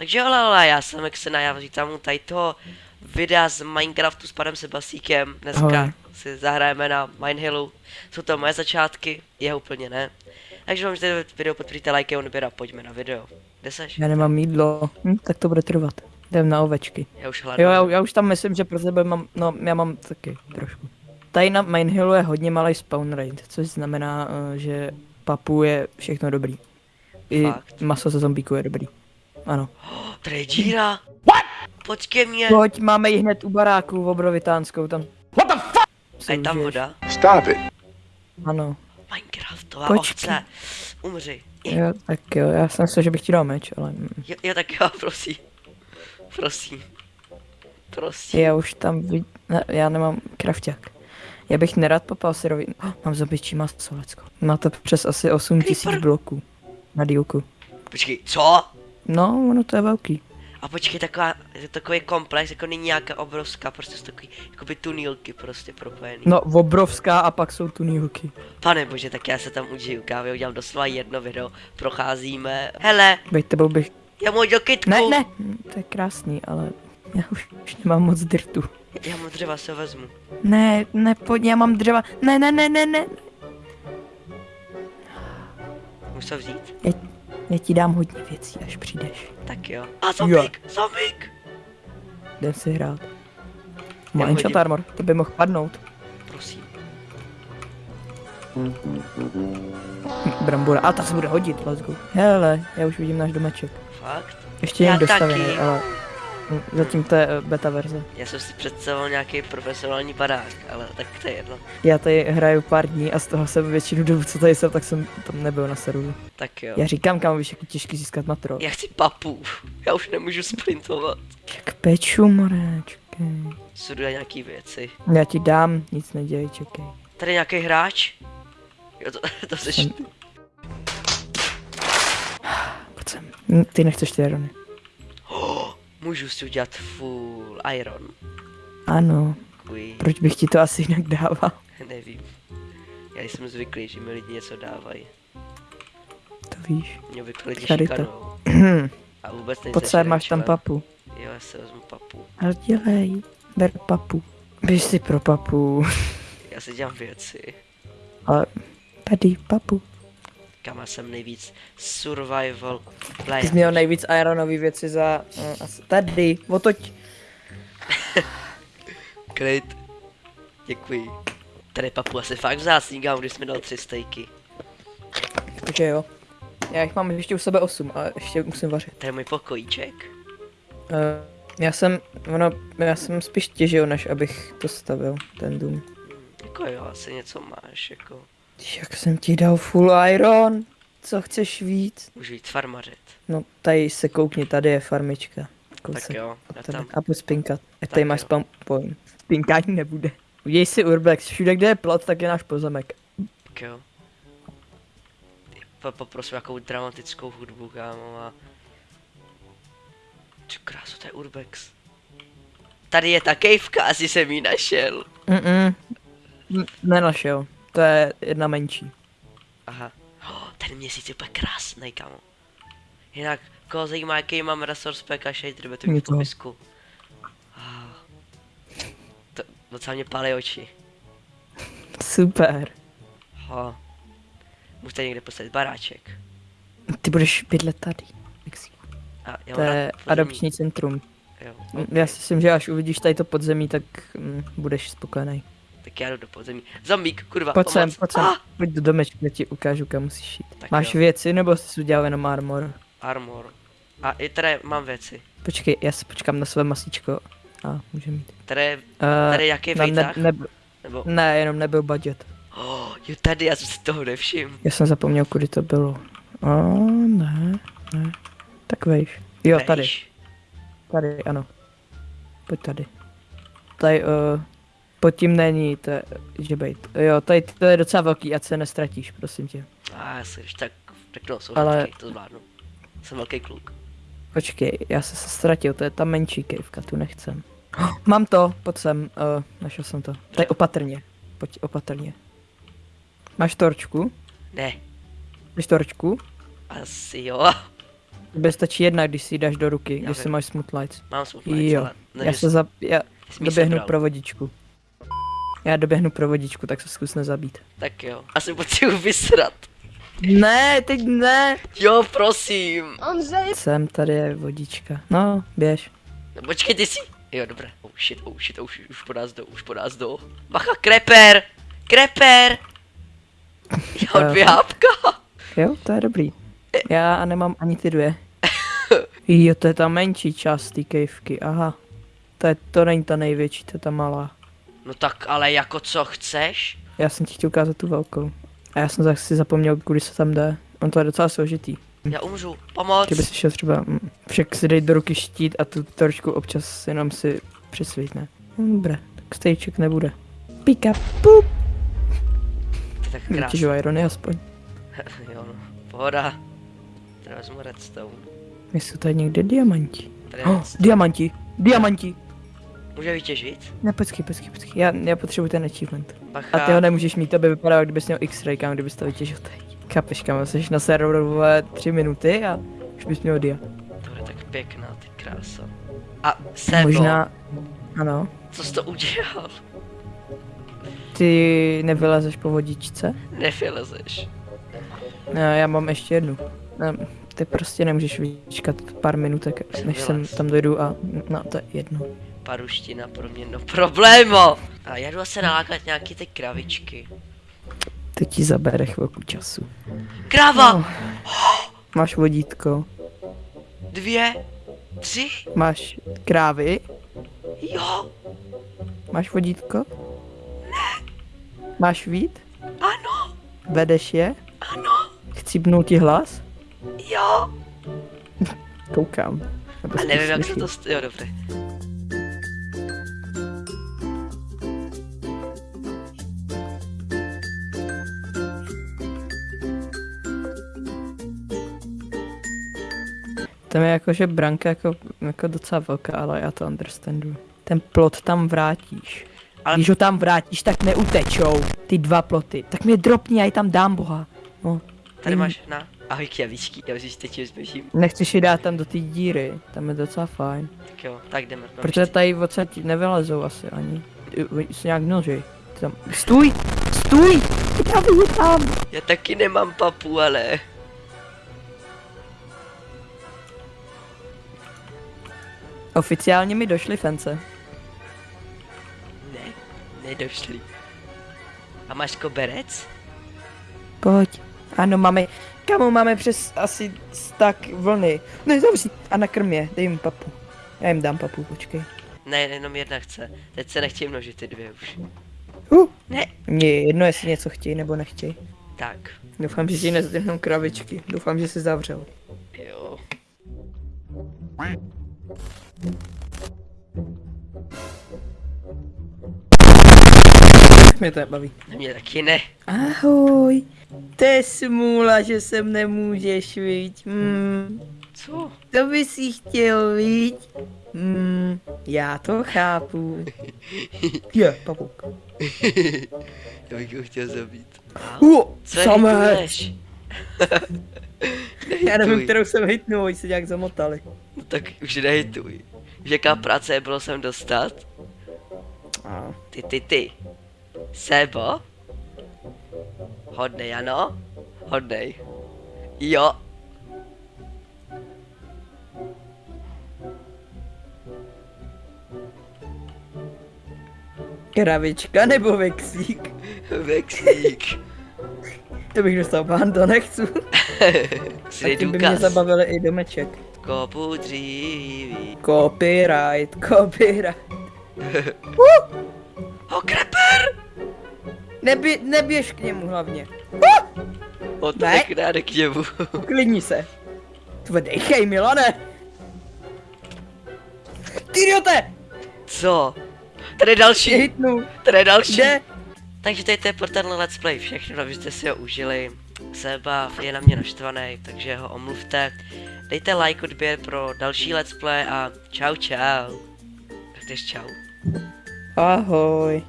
Takže ale, ale já jsem Exena, já vítám u tady toho videa z Minecraftu s panem Sebasíkem. Dneska Ahoj. si zahrajeme na Minehillu. Jsou to moje začátky, jeho úplně ne. Takže vám, že video podpoříte lajky, odběr a pojďme na video. Kde seš? Já nemám jídlo, hm, tak to bude trvat. Jdem na ovečky. Já už hledám. Jo, já, já už tam myslím, že pro tebe mám, no já mám taky trošku. Tady na Mainhillu je hodně malý spawn rate, což znamená, eh, že papu je všechno dobrý. I Fakt. maso ze zombíku je dobrý. Ano. Oh, tady je díra. What? Počkej mě. Pojď, máme ji hned u baráku v obrovitánskou tam. A je tam voda. Stop it. Ano. Minecraftová Počkej. ovce. Umři. Jo, tak jo, já jsem myslel, že bych ti dal meč, ale mm. Jo, jo, tak jo, prosím. Prosím. Prosím. já už tam vid... ne, já nemám krafťák. Já bych nerad popal syrový... Oh, mám zobičí maso, lecko. Má to přes asi 8000 Creeper. bloků. Na dílku. Počkej, co? No, ono to je velký. A počkej, taková, je to takový komplex, jako není nějaká obrovská, prostě jsou takový, jakoby tunýlky prostě propojený. No, obrovská a pak jsou tu nílky. Pane bože, tak já se tam užiju kávy, udělám doslova jedno video, procházíme. Hele, Bej tebou bych... já můj do kytku. Ne, ne, to je krásný, ale já už, už nemám moc dirtu. Já mu dřeva se vezmu. Ne, ne, pojď, já mám dřeva. Ne, ne, ne, ne, ne. To vzít? Já, já ti dám hodně věcí, až přijdeš. Tak jo. A zombík, zombík. Jdem si hrát. Má enchant armor, to by mohl padnout. Prosím. Hm, Brambora, a ta se bude hodit, let's go. Hele, já už vidím náš domeček. Fakt? Ještě jen dostavený, ale zatím to je eh, beta verze. Já jsem si představoval nějaký profesionální barák, ale tak to je jedno. Já tady hraju pár dní a z toho jsem většinu dobu, co tady jsem, tak jsem tam nebyl na serveru. Tak jo. Já říkám, kam víš, jak těžký získat matro. Já chci papu. Já už nemůžu sprintovat. Jak peču, more, čekej. Studuji nějaký věci. Já ti dám, nic nedělej, čekej. Tady nějaký hráč? Jo, to, to seš Jsem- ty. Pojď sem. Ty nechceš ty irony. Můžu si udělat full iron. Ano, Kuj, proč bych ti to asi jinak dával? nevím. Já jsem zvyklý, že mi lidi něco dávají. To víš. Mě obvykle lidi šikanou. A vůbec nejsem sem, máš tam papu. Jo, já se vezmu papu. Ale dělej, ber papu. Běž si pro papu. Já si dělám věci. Ale tady papu. Kam jsem nejvíc survival Ty player. jsi měl nejvíc ironový věci za... Uh, asi tady, otoď. Klid. Děkuji. Tady papu asi fakt vzácný gám, když jsi mi dal tři stejky. Takže jo. Já jich mám ještě u sebe 8, ale ještě musím vařit. To je můj pokojíček. Uh, já jsem, ono, já jsem spíš těžil, než abych to stavil, ten dům. Jako jo, asi něco máš, jako. Jak jsem ti dal full iron? Co chceš víc? Můžu jít farmařit. No, tady se koukni, tady je farmička. Kousek Tak jo, já tam. A pojď spinkat. A tady máš spawn point. Spinkání nebude. Uděj si urbex, všude kde je plot, tak je náš pozemek. Tak jo. Po, poprosím jakou dramatickou hudbu, kámo, a... Čo krásu, to je Urbex. Tady je ta kejvka, asi jsem ji našel. Mm-mm. Nenašel. To je jedna menší. Aha. Oh, ten měsíc je úplně krásný, kámo. Jinak, koho zajímá, jaký mám resource pack a shader, bude to Mě mít v to. popisku. Ah. To docela mě pálí oči. Super. Ho. Tady někde postavit baráček. Ty budeš bydlet tady. A já To je adopční centrum. Jo, Mm, ok. Já si myslím, že až uvidíš tady to podzemí, tak mm, budeš spokojený. Tak já jdu do podzemí. Zombík, kurva, Pojď sem, pojď sem. Ah, Pojď do domečku, já ti ukážu, kam musíš jít. Tak Máš jo. věci, nebo jsi udělal jenom armor? armor. A i tady mám věci. Počkej, já se počkám na své masíčko. A můžeme jít. Tady, Uh, tady jaký ne, ne, Nebo, ne, jenom nebyl budget. oh, jo tady, já jsem si toho nevšiml. Já jsem zapomněl, kudy to bylo. O, ne, ne. Tak vejš. Jo, tady, Vejš. tady, ano. Pojď tady. Tady, uh, pod tím není, to je, že bejt. Jo, tady to je docela velký, ať se nestratíš, prosím tě. A já si tak, tak no, jsou Ale- to zvládnu. Jsem velký kluk. Počkej, já jsem se ztratil, to je ta menší kejvka, tu nechcem. Mám to, pojď sem, uh, našel jsem to. Tady opatrně, pojď opatrně. Máš torčku? Ne, Máš torčku? asi jo. Tebe stačí jedna, když si ji dáš do ruky, když vím. si máš smooth lights. Mám smutný, Jo, ale já se za... Já doběhnu pro vodičku. Já doběhnu pro vodičku, tak se zkus nezabít. Tak jo, asi potřebuji vysrat. Ne, teď ne! Jo, prosím. Jsem, tady je vodička. No, běž. No, počkej, ty si. Jo, dobré. Oh shit, oh shit, oh shit, už po nás jdou, už po nás jdou. Bacha, kreper! Kreper! Jo, Eh. dvě hápka. Jo, to je dobrý. Já nemám ani ty dvě. Jo, to je ta menší část té kejvky, aha. To, je, to není ta největší, to je ta malá. No tak ale jako co chceš? Já jsem ti chtěl ukázat tu velkou. A já jsem si zapomněl, kudy se tam jde. On to je docela složitý. Já umřu, pomoc. Kdyby si šel třeba, mm, však si dej do ruky štít a tu trošku občas jenom si přesvítne. No, dobré, tak stejček nebude. Pika, pup. Tak krásné. Vytěžují irony aspoň. jo, no. Pohoda. Tady vezmu redstone. Jsou tady někde diamanti. Oh, diamanti, diamanti. Může vytěžit? Ne, počkej, počkej, počkej. Já, já potřebuji ten achievement. Bacha. A ty ho nemůžeš mít, to by vypadalo, kdybys měl X-ray, kam kdybys to vytěžil teď. Chápeš, kam jsi na serveru tři minuty a už bys měl dia. To je tak pěkná, ty krása. A Sebo, Možná, ano, co jsi to udělal? ty nevylezeš po vodičce? Nevylezeš. No, já mám ještě jednu. No, ty prostě nemůžeš vyčkat pár minutek, než jsem tam dojdu a no, to je jedno. Paruština pro mě no problémo. A já jdu se nalákat nějaký ty kravičky. To ti zabere chvilku času. Krava! No. Máš vodítko, Dvě, tři, máš krávy, jo, máš vodítko? Ne. Máš vít? ano, Vedeš je? ano, Chcípnul ti hlas? jo. Koukám. A nevím, jak se to... Jo, dobré. Tam je jako, že branka jako, jako docela velká, ale já to understandu. Ten plot tam vrátíš. Ale-. Když ho tam vrátíš, tak neutečou ty dva ploty. Tak mě dropni, já ji tam dám, boha. No, Tady máš na... Ahoj kjavičky, já už teď zběžím. nechceš ji dát tam do té díry, tam je docela fajn. Tak jo, tak jdeme. No, Protože tady odsaď nevylezou asi ani. Se nějak. Ty Tam... Stůj! Stůj! Je tam! Já taky nemám papu, ale... Oficiálně mi došly fence. Ne, nedošli. A máš koberec? Pojď. Ano, máme, kamo, máme přes asi tak vlny. Ne, zavři. A nakrm je, dej jim papu. Já jim dám papu, počkej. Ne, jenom jedna chce. Teď se nechtějí množit ty dvě už. Uh, Ne. mně je jedno, jestli něco chtějí nebo nechtějí. Tak, Doufám, že ti nezdrhnou kravičky. Doufám, že se zavřel. jo. Mě to nebaví. Mě taky ne. Ahoj. To je smůla, že sem nemůžeš, viď? Hmm. Co? To by si chtěl, viď? Hmm, já to chápu. Je, papuk. Já bych ho chtěl zabít. Uh, Co samec. Já nevím, kterou jsem hitnul, oni se nějak zamotali. No tak už nehituj. Víš, jaká práce je bylo sem dostat? A, Ty, ty, ty. Sebo? Hodnej, ano? Hodnej. Jo. kravička nebo vexík? Vexík. To bych dostal ban, to nechci. A tím by mě zabavili i domeček. Kopu dříví. Copyright, copyright. Ho, kreper! Nebě, neběž k němu hlavně. O to Ne. tak rád k němu. Uklidni se. Tve dejchej, Milane. Ty idiote! Co? Tady je další, hitnu. tady je další. Kde? Takže tady to je pro tenhle let's play všechno, abyste si ho užili. Seba je na mě naštvaný, takže ho omluvte. Dejte like, odběr pro další let's play a čau čau. Tak jdeš čau. Ahoj.